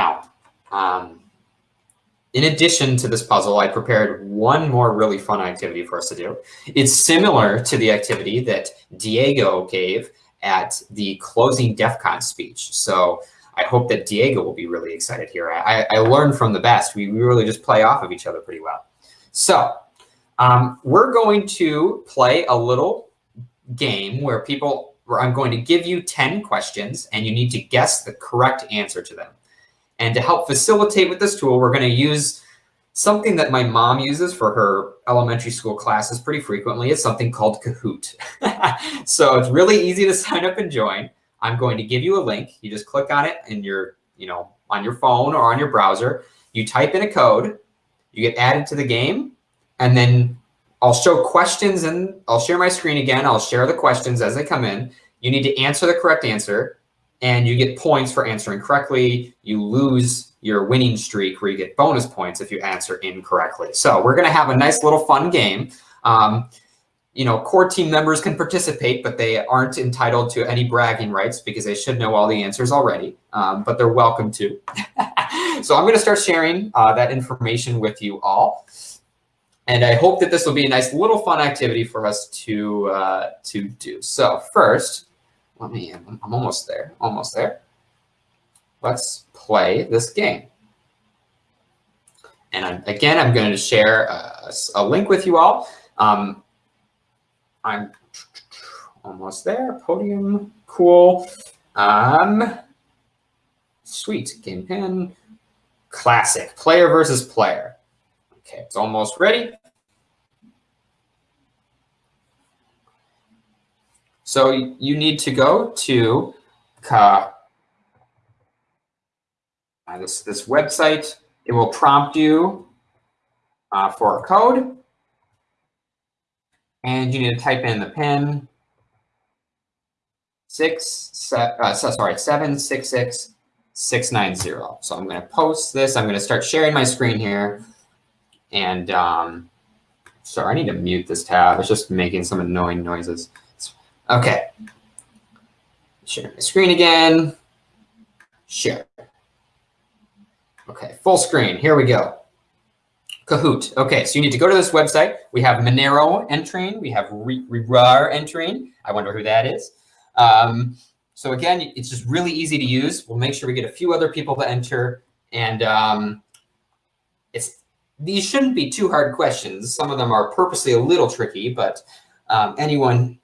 Now, um, in addition to this puzzle, I prepared one more really fun activity for us to do. It's similar to the activity that Diego gave at the closing DEF CON speech. So I hope that Diego will be really excited here. I, I learned from the best. We, really just play off of each other pretty well. So um, we're going to play a little game where people, where I'm going to give you 10 questions and you need to guess the correct answer to them. And to help facilitate with this tool, we're going to use something that my mom uses for her elementary school classes pretty frequently. It's something called Kahoot. so it's really easy to sign up and join. I'm going to give you a link. You just click on it in your, you know, on your phone or on your browser. You type in a code, you get added to the game, and then I'll show questions and I'll share my screen again. I'll share the questions as they come in. You need to answer the correct answer and you get points for answering correctly. You lose your winning streak where you get bonus points if you answer incorrectly. So we're going to have a nice little fun game. Um, you know, core team members can participate, but they aren't entitled to any bragging rights because they should know all the answers already, um, but they're welcome to. so I'm going to start sharing uh, that information with you all. And I hope that this will be a nice little fun activity for us to, uh, to do. So first, let me, I'm, almost there, almost there. Let's play this game. And I'm, again, I'm going to share a, a, link with you all. Um, I'm almost there. Podium, cool. Um, sweet, game pen. Classic, player versus player. Okay, it's almost ready. So you need to go to uh, this, this website. It will prompt you uh, for a code. And you need to type in the pin six, se uh, so, sorry, seven six six six nine zero. So I'm going to post this. I'm going to start sharing my screen here. And um, sorry, I need to mute this tab. It's just making some annoying noises. Okay. Share my screen again. Share. Okay, full screen. Here we go. Kahoot. Okay, so you need to go to this website. We have Monero entering. We have RAR entering. I wonder who that is. Um, so again, it's just really easy to use. We'll make sure we get a few other people to enter. And um, it's these shouldn't be too hard questions. Some of them are purposely a little tricky, but um, anyone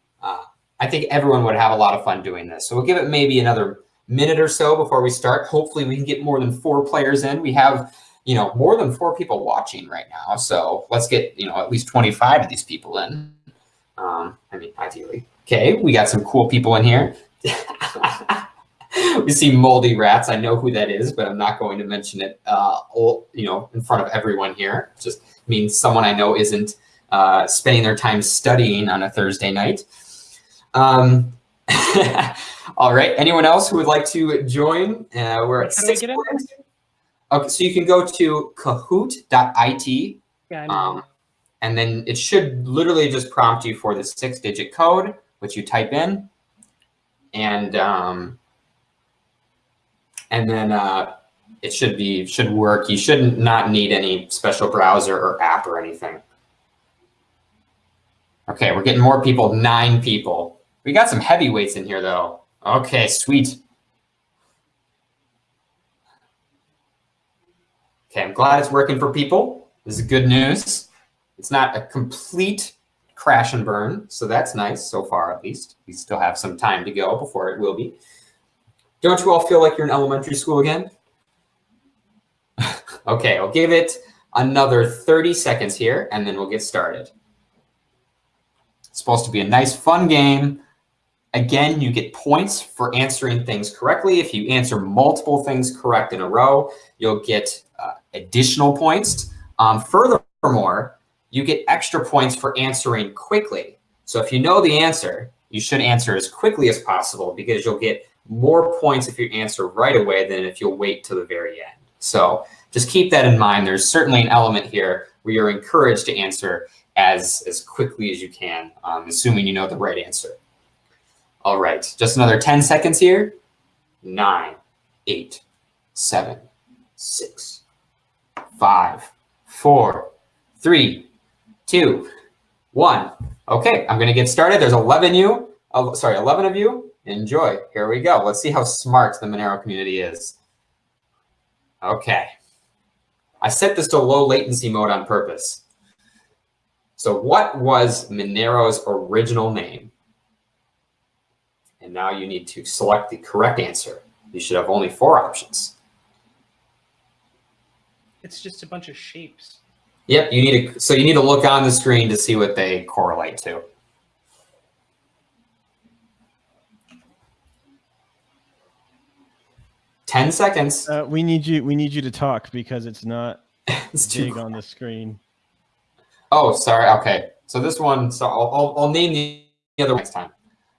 I think everyone would have a lot of fun doing this. So we'll give it maybe another minute or so before we start. Hopefully we can get more than four players in. We have, you know, more than four people watching right now. So let's get, you know, at least 25 of these people in. Um, I mean, ideally. Okay, we got some cool people in here. we see moldy rats. I know who that is, but I'm not going to mention it, uh, you know, in front of everyone here. Just means someone I know isn't uh, spending their time studying on a Thursday night. Um, all right. Anyone else who would like to join? Uh, we're at six. Okay, so you can go to kahoot.it. Um, and then it should literally just prompt you for the six digit code, which you type in. And um, and then uh, it should be should work. You should not need any special browser or app or anything. Okay, we're getting more people, nine people. We got some heavyweights in here, though. Okay, sweet. Okay, I'm glad it's working for people. This is good news. It's not a complete crash and burn, so that's nice so far, at least. We still have some time to go before it will be. Don't you all feel like you're in elementary school again? okay, I'll give it another 30 seconds here, and then we'll get started. It's supposed to be a nice, fun game Again, you get points for answering things correctly. If you answer multiple things correct in a row, you'll get uh, additional points. Um, furthermore, you get extra points for answering quickly. So if you know the answer, you should answer as quickly as possible because you'll get more points if you answer right away than if you'll wait till the very end. So just keep that in mind. There's certainly an element here where you're encouraged to answer as, as quickly as you can, um, assuming you know the right answer. All right, just another 10 seconds here. Nine, eight, seven, six, five, four, three, two, one. Okay, I'm to get started. There's 11 of you, oh, sorry, 11 of you. Enjoy. Here we go. Let's see how smart the Monero community is. Okay. I set this to low latency mode on purpose. So what was Monero's original name? And now you need to select the correct answer. You should have only four options. It's just a bunch of shapes. Yep, you need to, so you need to look on the screen to see what they correlate to. Ten seconds. Uh, we need you. We need you to talk because it's not it's too big on the screen. Oh, sorry. Okay. So this one, so I'll, I'll, I'll name the other next time.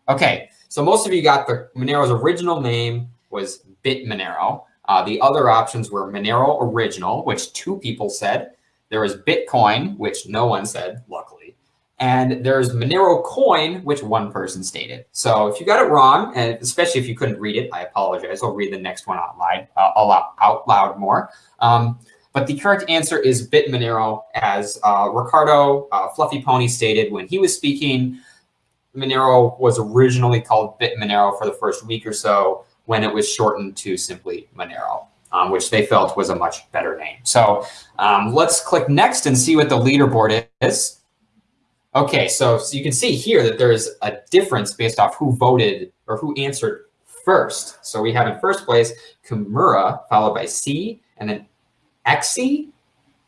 Okay. So most of you got the Monero's original name was Bit Monero. Uh, the other options were Monero Original, which two people said. There was Bitcoin, which no one said, luckily. And there's Monero Coin, which one person stated. So if you got it wrong, and especially if you couldn't read it, I apologize. I'll read the next one out loud, uh, out loud more. Um, but the correct answer is Bit Monero, as uh, Ricardo uh, Fluffy Pony stated when he was speaking. Monero was originally called Bit Monero for the first week or so when it was shortened to simply Monero, um, which they felt was a much better name. So um, let's click next and see what the leaderboard is. Okay, so, so you can see here that there's a difference based off who voted or who answered first. So we have in first place Kimura, followed by C, and then Xe,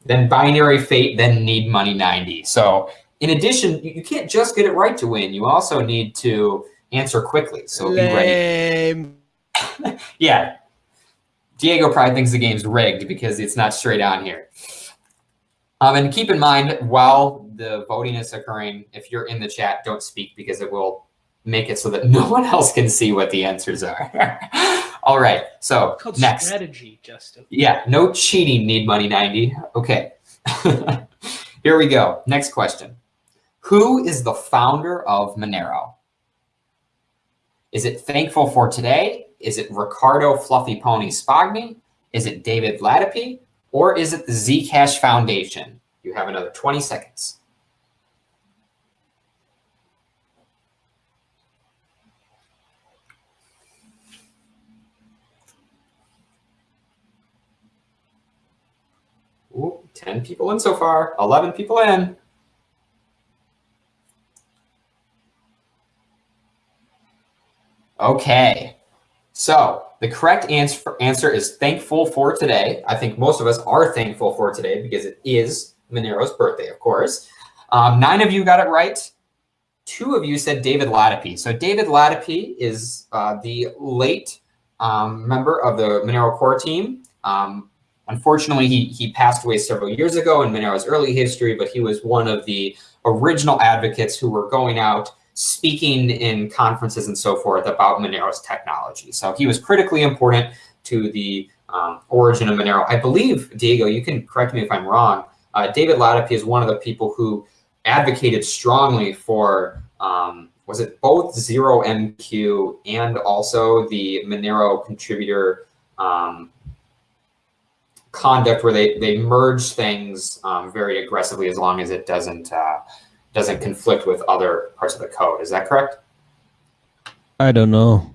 then Binary Fate, then Need Money 90. So in addition, you can't just get it right to win. You also need to answer quickly. So Lame. be ready. yeah. Diego probably thinks the game's rigged because it's not straight on here. Um, and keep in mind, while the voting is occurring, if you're in the chat, don't speak because it will make it so that no one else can see what the answers are. All right, so next. strategy, Justin. Yeah, no cheating, need money 90. Okay, here we go. Next question. Who is the founder of Monero? Is it Thankful for Today? Is it Ricardo Fluffy Pony Spagni? Is it David Latapie? Or is it the Zcash Foundation? You have another 20 seconds. Ooh, 10 people in so far, 11 people in. Okay, so the correct answer, answer is thankful for today. I think most of us are thankful for today because it is Monero's birthday, of course. Um, nine of you got it right. Two of you said David Latapie. So David Latapie is uh, the late um, member of the Monero core team. Um, unfortunately, he, he passed away several years ago in Monero's early history, but he was one of the original advocates who were going out speaking in conferences and so forth about Monero's technology. So he was critically important to the um, origin of Monero. I believe, Diego, you can correct me if I'm wrong, uh, David Latapie is one of the people who advocated strongly for, um, was it both Zero MQ and also the Monero contributor um, conduct where they, they merge things um, very aggressively as long as it doesn't uh, doesn't conflict with other parts of the code. Is that correct? I don't know.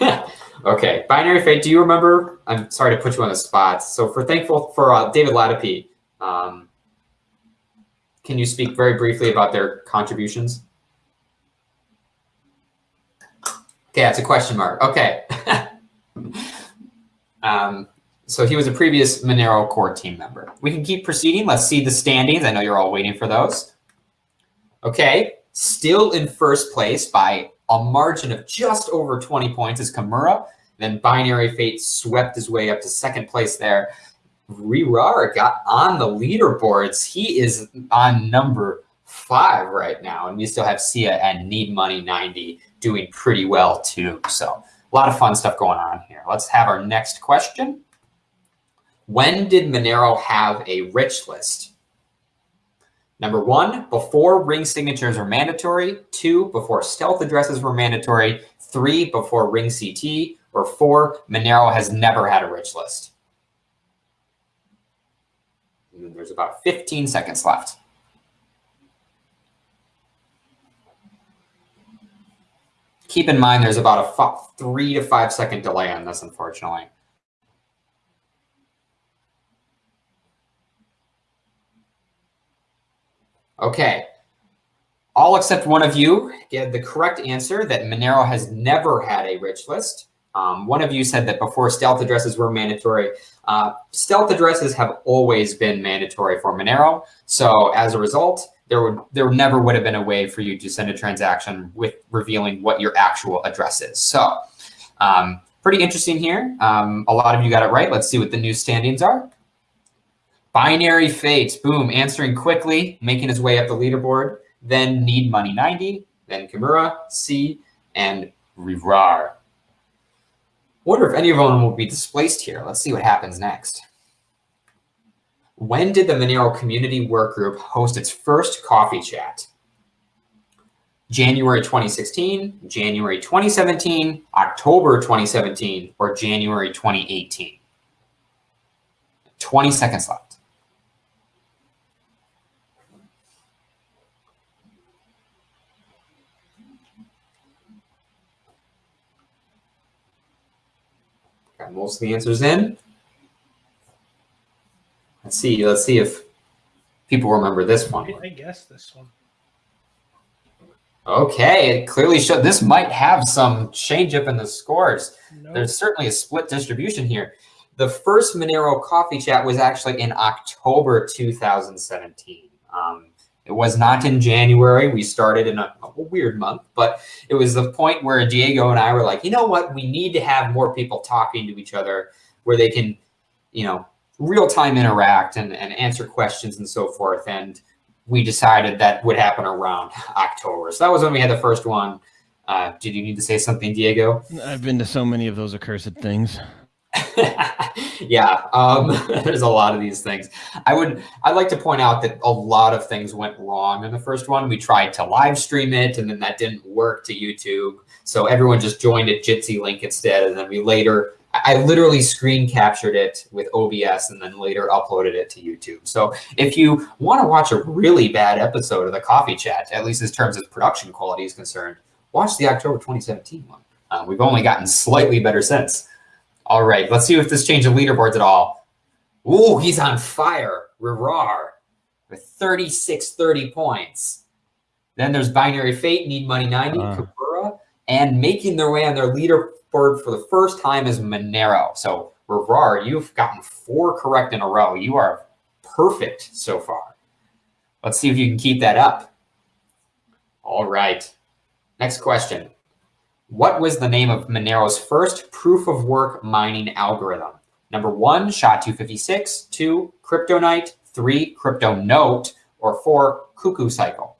okay, binary fate. Do you remember? I'm sorry to put you on the spot. So for thankful for uh, David Latapie, um, can you speak very briefly about their contributions? Okay, that's a question mark. Okay. um, so he was a previous Monero core team member. We can keep proceeding. Let's see the standings. I know you're all waiting for those. Okay, still in first place by a margin of just over 20 points is Kimura. Then Binary Fate swept his way up to second place there. rehrar got on the leaderboards. He is on number five right now. And we still have Sia and Need Money 90 doing pretty well too. So a lot of fun stuff going on here. Let's have our next question. When did Monero have a rich list? Number one, before ring signatures were mandatory. Two, before stealth addresses were mandatory. Three, before ring CT. Or four, Monero has never had a rich list. there's about 15 seconds left. Keep in mind there's about a three to five second delay on this, unfortunately. Okay. All except one of you get the correct answer that Monero has never had a rich list. Um, one of you said that before stealth addresses were mandatory. Uh, stealth addresses have always been mandatory for Monero. So as a result, there would there never would have been a way for you to send a transaction with revealing what your actual address is. So um, pretty interesting here. Um, a lot of you got it right. Let's see what the new standings are. Binary Fates, boom, answering quickly, making his way up the leaderboard. Then Need Money 90, then Kimura, C, and rehrar. Wonder if any of them will be displaced here. Let's see what happens next. When did the Monero Community Workgroup host its first coffee chat? January 2016, January 2017, October 2017, or January 2018? 20 seconds left. Got most of the answers in. Let's see. Let's see if people remember this one. I guess this one. Okay, it clearly showed this might have some change up in the scores. No. There's certainly a split distribution here. The first Monero coffee chat was actually in October 2017. Um, it was not in January. We started in a, a, weird month, but it was the point where Diego and I were like, you know what? We need to have more people talking to each other where they can, you know, real time interact and, and answer questions and so forth. And we decided that would happen around October. So that was when we had the first one. Uh, did you need to say something, Diego? I've been to so many of those accursed things. yeah, um, there's a lot of these things. I would, I'd like to point out that a lot of things went wrong in the first one. We tried to live stream it and then that didn't work to YouTube. So everyone just joined a Jitsi link instead. And then we later, I literally screen captured it with OBS and then later uploaded it to YouTube. So if you want to watch a really bad episode of the coffee chat, at least in terms of production quality is concerned, watch the October 2017 one. Uh, we've only gotten slightly better since. All right, let's see if this changed the leaderboards at all. Ooh, he's on fire. rehrar with 36, 30 points. Then there's Binary Fate, Need Money 90, uh. Kabura, and making their way on their leaderboard for the first time is Monero. So rehrar, you've gotten four correct in a row. You are perfect so far. Let's see if you can keep that up. All right. Next question. What was the name of Monero's first proof of work mining algorithm? Number one, SHA-256, two, CryptoNight, three, CryptoNote, or four, Cuckoo Cycle?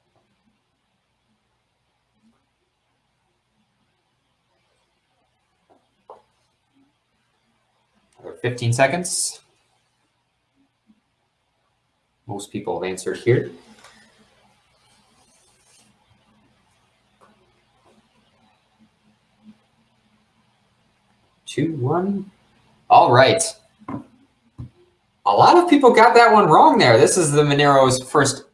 Another 15 seconds. Most people have answered here. two, one. All right. A lot of people got that one wrong there. This is the Monero's first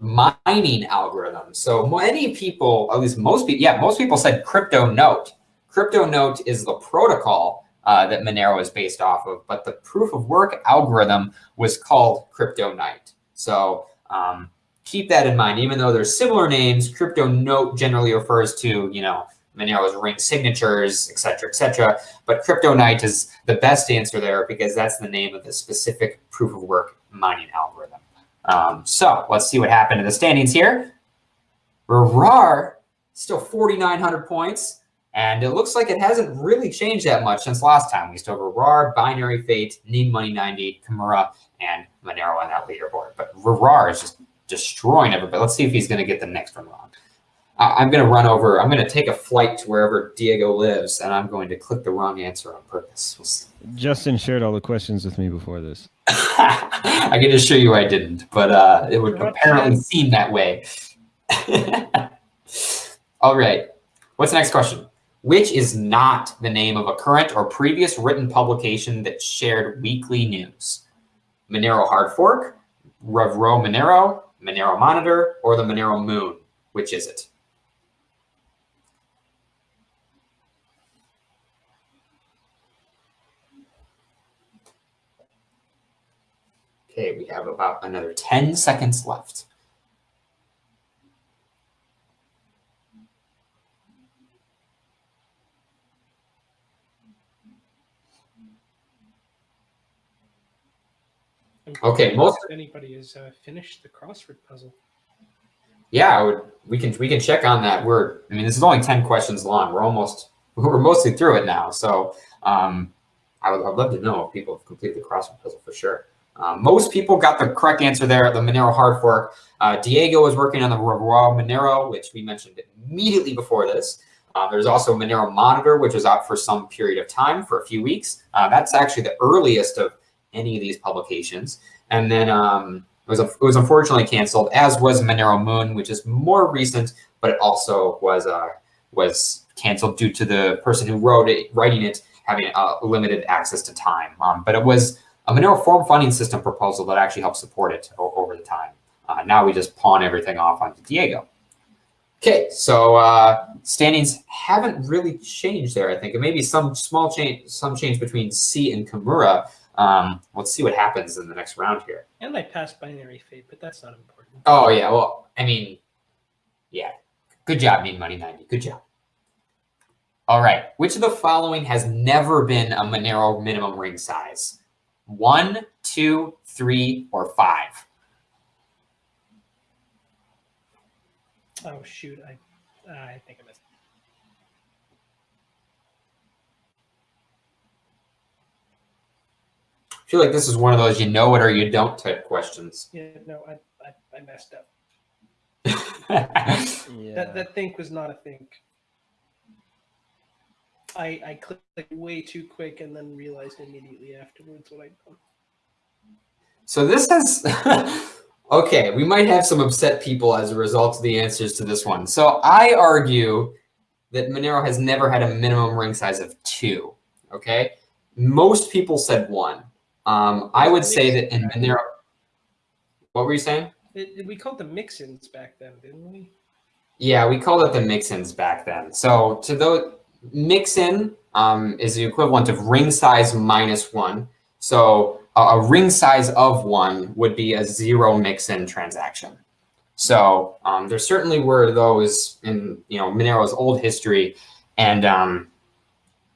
mining algorithm. So many people, at least most people, yeah, most people said crypto note. Crypto note is the protocol uh, that Monero is based off of, but the proof of work algorithm was called crypto night. So um, keep that in mind. Even though there's similar names, crypto note generally refers to, you know, Monero's ring signatures, et cetera, et cetera. But Crypto Night is the best answer there because that's the name of the specific proof of work mining algorithm. Um, so let's see what happened in the standings here. rehrar, still 4,900 points. And it looks like it hasn't really changed that much since last time. We still have rehrar, Binary Fate, Need Money 90, Kimura, and Monero on that leaderboard. But rehrar is just destroying everybody. Let's see if he's going to get the next one wrong. I'm going to run over, I'm going to take a flight to wherever Diego lives, and I'm going to click the wrong answer on purpose. We'll Justin shared all the questions with me before this. I can assure you I didn't, but uh, it would apparently seem that way. all right. What's the next question? Which is not the name of a current or previous written publication that shared weekly news? Monero Hard Fork, Revuo Monero, Monero Monitor, or the Monero Moon? Which is it? Okay, we have about another 10 seconds left. Okay, most- anybody has uh, finished the crossword puzzle. Yeah, would, we can we can check on that. We're I mean this is only 10 questions long. We're almost we're mostly through it now. So um, I would I'd love to know if people have completed the crossword puzzle for sure. Um, most people got the correct answer there the Monero hard fork. Uh, Diego was working on the raw Monero, which we mentioned immediately before this. Uh, there's also Monero Monitor, which was out for some period of time, for a few weeks. Uh, that's actually the earliest of any of these publications. And then um, it was, it was unfortunately canceled, as was Monero Moon, which is more recent, but it also was uh, was canceled due to the person who wrote it, writing it, having uh, limited access to time. Um, but it was a Monero form funding system proposal that actually helps support it over the time. Uh, now we just pawn everything off onto Diego. Okay, so uh, standings haven't really changed there. I think, and maybe some small change, some change between C and Kimura. Um, let's see what happens in the next round here. And I passed binary fate, but that's not important. Oh yeah, well, I mean, yeah, good job, Need Money ninety. Good job. All right, which of the following has never been a Monero minimum ring size? One, two, three, or five? Oh shoot, I I think I missed. I feel like this is one of those you know it or you don't type questions. Yeah, no, I I, I messed up. Yeah. That that think was not a think. I I clicked way too quick and then realized immediately afterwards what I'd done. So this has, okay, we might have some upset people as a result of the answers to this one. So I argue that Monero has never had a minimum ring size of two, okay? Most people said one. Um, I would say that in Monero, what were you saying? It- we called them mix-ins back then, didn't we? Yeah, we called it the mix-ins back then. So to those, mix-in um, is the equivalent of ring size minus one. So a, a ring size of one would be a zero mix-in transaction. So um, there certainly were those in you know Monero's old history, and um,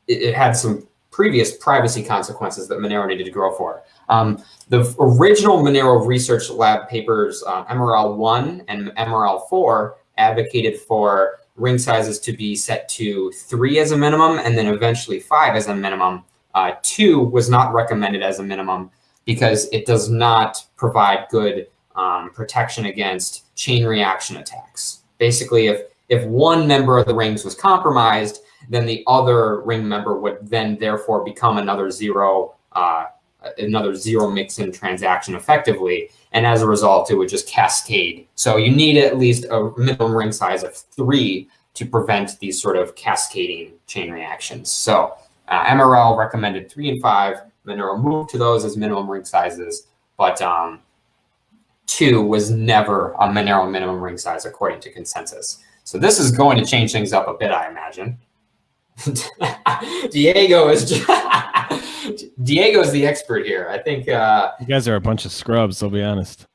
it, it had some previous privacy consequences that Monero needed to grow for. Um, the original Monero Research Lab papers, uh, MRL1 and MRL4, advocated for ring sizes to be set to three as a minimum and then eventually five as a minimum. Uh, two was not recommended as a minimum because it does not provide good um, protection against chain reaction attacks. Basically, if, if one member of the rings was compromised, then the other ring member would then therefore become another zero, uh, another zero mix-in transaction effectively. And as a result, it would just cascade. So you need at least a minimum ring size of three to prevent these sort of cascading chain reactions. So uh, MRL recommended three and five. Monero moved to those as minimum ring sizes, but um, two was never a Monero minimum ring size according to consensus. So this is going to change things up a bit, I imagine. Diego is Diego is the expert here. I think uh, You guys are a bunch of scrubs, I'll be honest.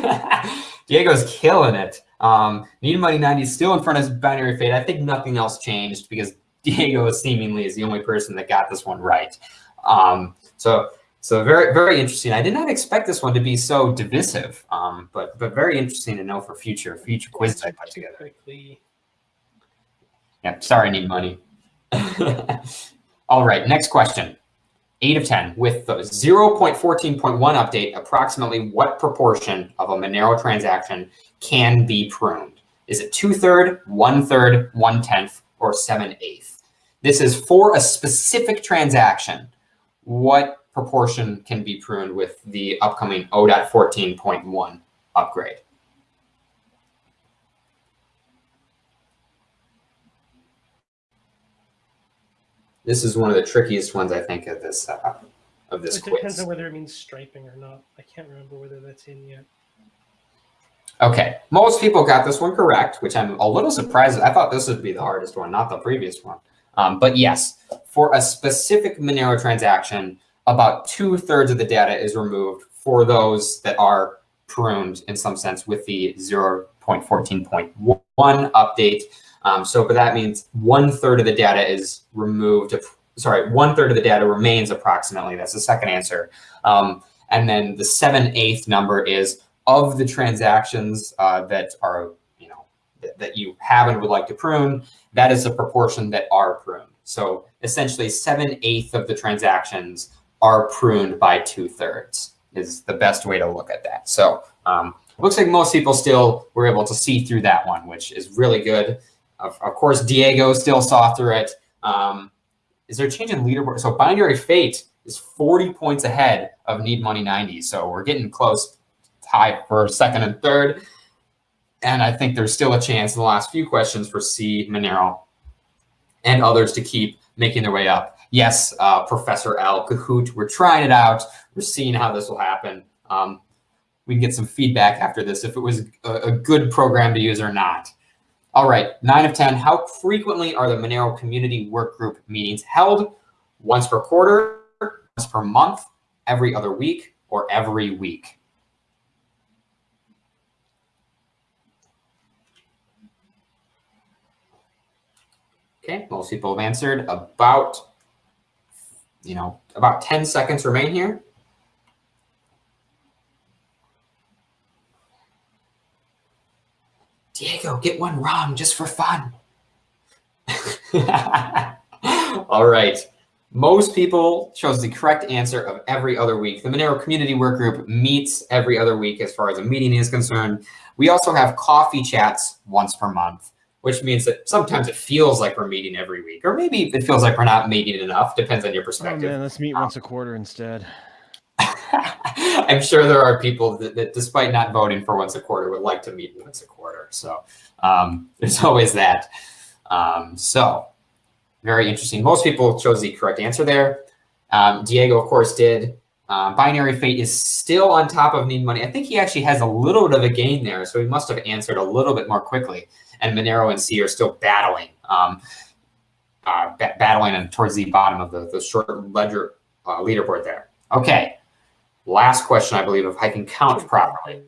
Diego's killing it. Um, Need Money 90 is still in front of Binary Fate. I think nothing else changed because Diego seemingly is the only person that got this one right. Um, so, so very, very interesting. I did not expect this one to be so divisive, um, but but very interesting to know for future future quiz I put together. quickly. Yeah, sorry, I need money. All right, next question. 8 of 10. With the 0.14.1 update, approximately what proportion of a Monero transaction can be pruned? Is it two-third, one-third, one-tenth, or seven-eighth? This is for a specific transaction. What proportion can be pruned with the upcoming O.14.1 upgrade? This is one of the trickiest ones, I think, of this uh, of this It depends on whether it means striping or not. I can't remember whether that's in yet. Okay, most people got this one correct, which I'm a little surprised. I thought this would be the hardest one, not the previous one. Um, but yes, for a specific Monero transaction, about two thirds of the data is removed for those that are pruned in some sense with the 0.14.1 update. Um, so, but that means one third of the data is removed. Sorry, one third of the data remains approximately. That's the second answer. Um, and then the seven eighth number is of the transactions uh, that are, you know, that, that you have and would like to prune, that is the proportion that are pruned. So essentially seven eighth of the transactions are pruned by two thirds is the best way to look at that. So um, looks like most people still were able to see through that one, which is really good. Of, of course, Diego still saw through it. Um, is there a change in leaderboard? So Binary Fate is 40 points ahead of Need Money 90. So we're getting close, tied for second and third. And I think there's still a chance in the last few questions for C, Monero, and others to keep making their way up. Yes, uh, Professor Al Kahoot, we're trying it out. We're seeing how this will happen. Um, we can get some feedback after this if it was a, a good program to use or not. All right, nine of 10. How frequently are the Monero community work group meetings held? Once per quarter, once per month, every other week, or every week? Okay, most people have answered about, you know, about 10 seconds remain here. Diego, get one wrong just for fun. All right. Most people chose the correct answer of every other week. The Monero Community Work Group meets every other week as far as a meeting is concerned. We also have coffee chats once per month, which means that sometimes it feels like we're meeting every week, or maybe it feels like we're not meeting enough, depends on your Oh perspective. man, let's meet once a um, quarter instead. I'm sure there are people that, that, despite not voting for once a quarter, would like to meet once a quarter. So um, there's always that. Um, so very interesting. Most people chose the correct answer there. Um, Diego, of course, did. Um, Binary Fate is still on top of Need Money. I think he actually has a little bit of a gain there, so he must have answered a little bit more quickly. And Monero and C are still battling, um, uh, battling and towards the bottom of the, the short ledger uh, leaderboard there. Okay. Last question, I believe, if I can count properly.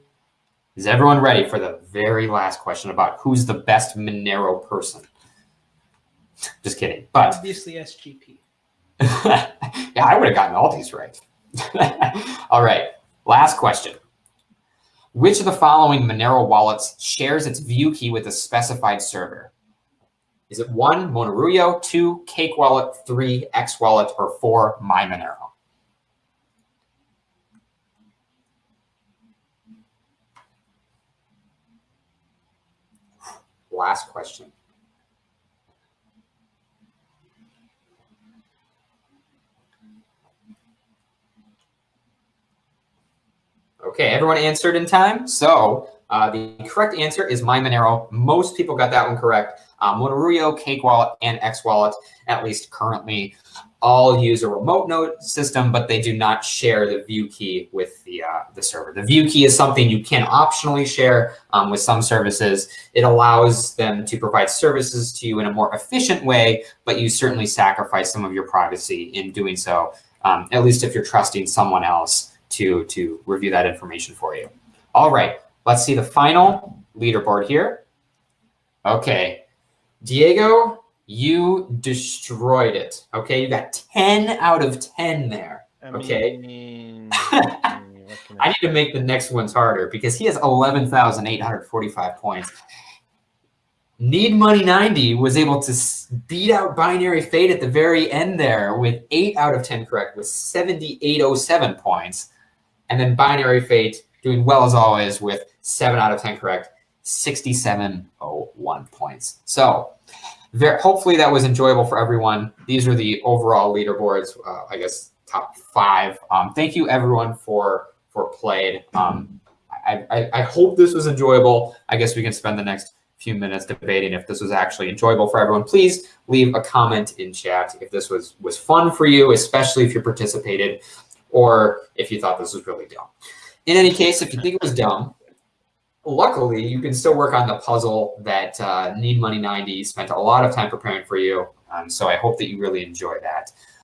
Is everyone ready for the very last question about who's the best Monero person? Just kidding. But Obviously SGP. yeah, I would have gotten all these right. all right. Last question. Which of the following Monero wallets shares its view key with a specified server? Is it one, Monerujo, two, Cake Wallet, three, X Wallet, or four, MyMonero? Last question. Okay, everyone answered in time. So uh, the correct answer is MyMonero. Most people got that one correct. Um, Monerujo, Cake Wallet, and X Wallet, at least currently, all use a remote node system, but they do not share the view key with the, uh, the server. The view key is something you can optionally share um, with some services. It allows them to provide services to you in a more efficient way, but you certainly sacrifice some of your privacy in doing so, um, at least if you're trusting someone else to, to review that information for you. All right, let's see the final leaderboard here. Okay, Diego, you destroyed it. Okay, you got 10 out of 10 there. I Okay. mean, can I need to make the next ones harder because he has 11,845 points. Need Money 90 was able to s- beat out Binary Fate at the very end there with 8 out of 10 correct with 7,807 points. And then Binary Fate doing well as always with 7 out of 10 correct, 6,701 points. So very, hopefully that was enjoyable for everyone. These are the overall leaderboards, uh, I guess top five. Um, thank you everyone for for played. Um, I, I, I hope this was enjoyable. I guess we can spend the next few minutes debating if this was actually enjoyable for everyone. Please leave a comment in chat if this was was fun for you, especially if you participated. or if you thought this was really dumb. In any case, if you think it was dumb, luckily you can still work on the puzzle that uh, Need Money 90 spent a lot of time preparing for you. Um, so I hope that you really enjoy that.